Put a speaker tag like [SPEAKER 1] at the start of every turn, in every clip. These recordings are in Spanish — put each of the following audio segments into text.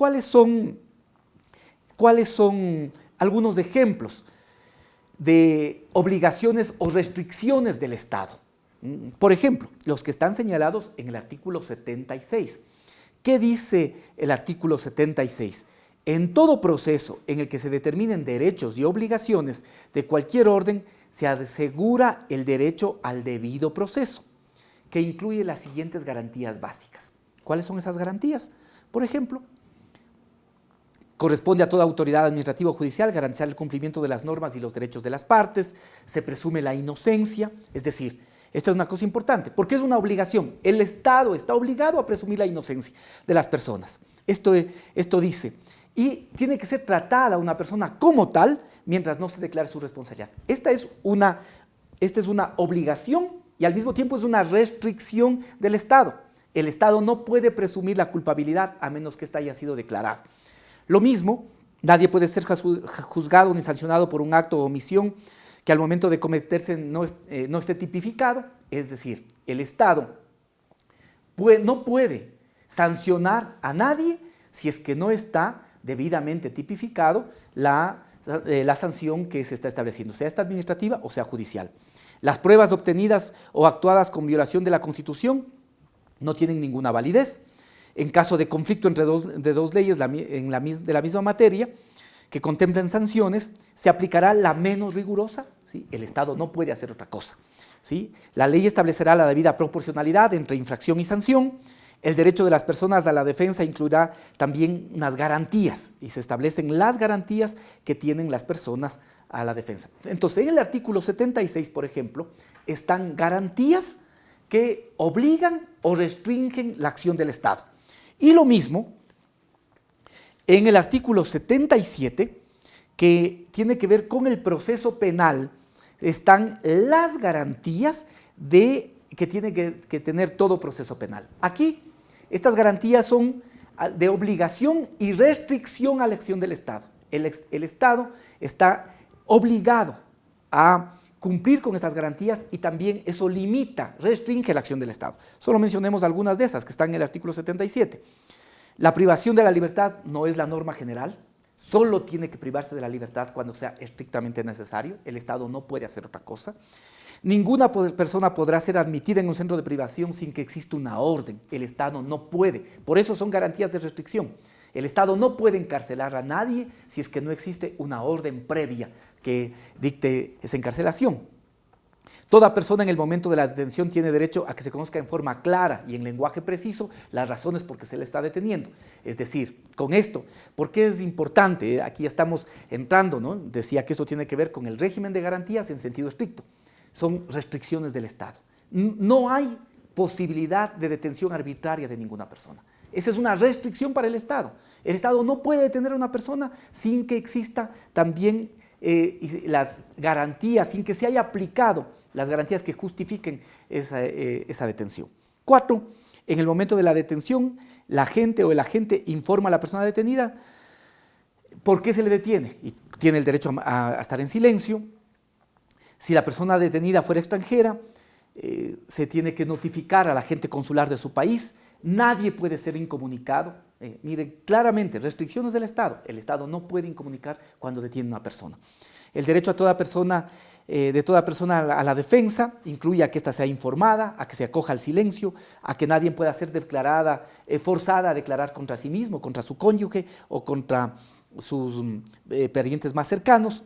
[SPEAKER 1] ¿Cuáles son, cuáles son algunos ejemplos de obligaciones o restricciones del Estado? Por ejemplo, los que están señalados en el artículo 76. ¿Qué dice el artículo 76? En todo proceso en el que se determinen derechos y obligaciones de cualquier orden, se asegura el derecho al debido proceso, que incluye las siguientes garantías básicas. ¿Cuáles son esas garantías? Por ejemplo, corresponde a toda autoridad administrativa o judicial garantizar el cumplimiento de las normas y los derechos de las partes, se presume la inocencia, es decir, esto es una cosa importante, porque es una obligación. El Estado está obligado a presumir la inocencia de las personas. Esto, esto dice, y tiene que ser tratada una persona como tal mientras no se declare su responsabilidad. Esta es una, esta es una obligación y al mismo tiempo es una restricción del Estado. El Estado no puede presumir la culpabilidad a menos que ésta haya sido declarada. Lo mismo, nadie puede ser juzgado ni sancionado por un acto o omisión que al momento de cometerse no, eh, no esté tipificado, es decir, el Estado no puede sancionar a nadie si es que no está debidamente tipificado la, eh, la sanción que se está estableciendo, sea esta administrativa o sea judicial. Las pruebas obtenidas o actuadas con violación de la Constitución no tienen ninguna validez. En caso de conflicto entre dos, leyes de la misma materia, que contemplen sanciones, se aplicará la menos rigurosa, el Estado no puede hacer otra cosa. La ley establecerá la debida proporcionalidad entre infracción y sanción, el derecho de las personas a la defensa incluirá también unas garantías y se establecen las garantías que tienen las personas a la defensa. Entonces, en el artículo 76, por ejemplo, están garantías que obligan o restringen la acción del Estado. Y lo mismo en el artículo 77, que tiene que ver con el proceso penal, están las garantías de, que tiene que, tener todo proceso penal. Aquí, estas garantías son de obligación y restricción a la acción del Estado. El, el Estado está obligado a cumplir con estas garantías y también eso limita, restringe la acción del Estado. Solo mencionemos algunas de esas que están en el artículo 77. La privación de la libertad no es la norma general, solo tiene que privarse de la libertad cuando sea estrictamente necesario, el Estado no puede hacer otra cosa. Ninguna persona podrá ser admitida en un centro de privación sin que exista una orden, el Estado no puede, por eso son garantías de restricción. El Estado no puede encarcelar a nadie si es que no existe una orden previa que dicte esa encarcelación. Toda persona en el momento de la detención tiene derecho a que se conozca en forma clara y en lenguaje preciso las razones por que se le está deteniendo. Es decir, con esto, ¿por qué es importante? Aquí ya estamos entrando, ¿no? Decía que esto tiene que ver con el régimen de garantías en sentido estricto. Son restricciones del Estado. No hay posibilidad de detención arbitraria de ninguna persona. Esa es una restricción para el Estado. El Estado no puede detener a una persona sin que exista también eh, las garantías, sin que se haya aplicado las garantías que justifiquen eh, esa, detención. Cuatro, en el momento de la detención, la gente o el agente informa a la persona detenida por qué se le detiene y tiene el derecho a, estar en silencio. Si la persona detenida fuera extranjera, eh, se tiene que notificar a la agente consular de su país, nadie puede ser incomunicado. Eh, miren, claramente, restricciones del Estado. El Estado no puede incomunicar cuando detiene a una persona. El derecho a toda persona eh, de toda persona a la, defensa, incluye a que ésta sea informada, a que se acoja al silencio, a que nadie pueda ser declarada, eh, forzada a declarar contra sí mismo, contra su cónyuge o contra sus eh, parientes más cercanos.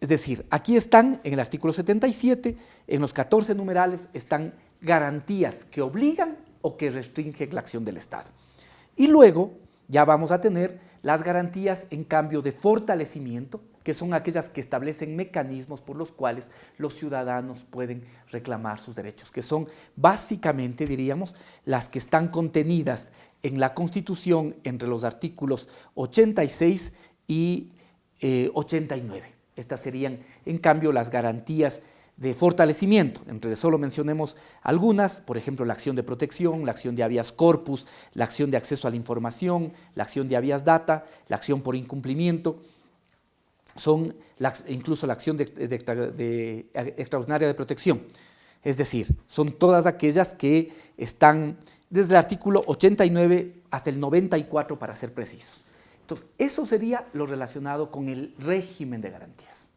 [SPEAKER 1] Es decir, aquí están, en el artículo 77, en los 14 numerales, están garantías que obligan o que restringen la acción del Estado. Y luego ya vamos a tener las garantías en cambio de fortalecimiento, que son aquellas que establecen mecanismos por los cuales los ciudadanos pueden reclamar sus derechos, que son básicamente, diríamos, las que están contenidas en la Constitución entre los artículos 86 y 89. Eh, Estas serían, en cambio, las garantías de fortalecimiento. Entre solo mencionemos algunas, por ejemplo, la acción de protección, la acción de habeas corpus, la acción de acceso a la información, la acción de habeas data, la acción por incumplimiento, son incluso la acción extraordinaria de protección. Es decir, son todas aquellas que están desde el artículo 89 hasta el 94 para ser precisos. Entonces, eso sería lo relacionado con el régimen de garantías.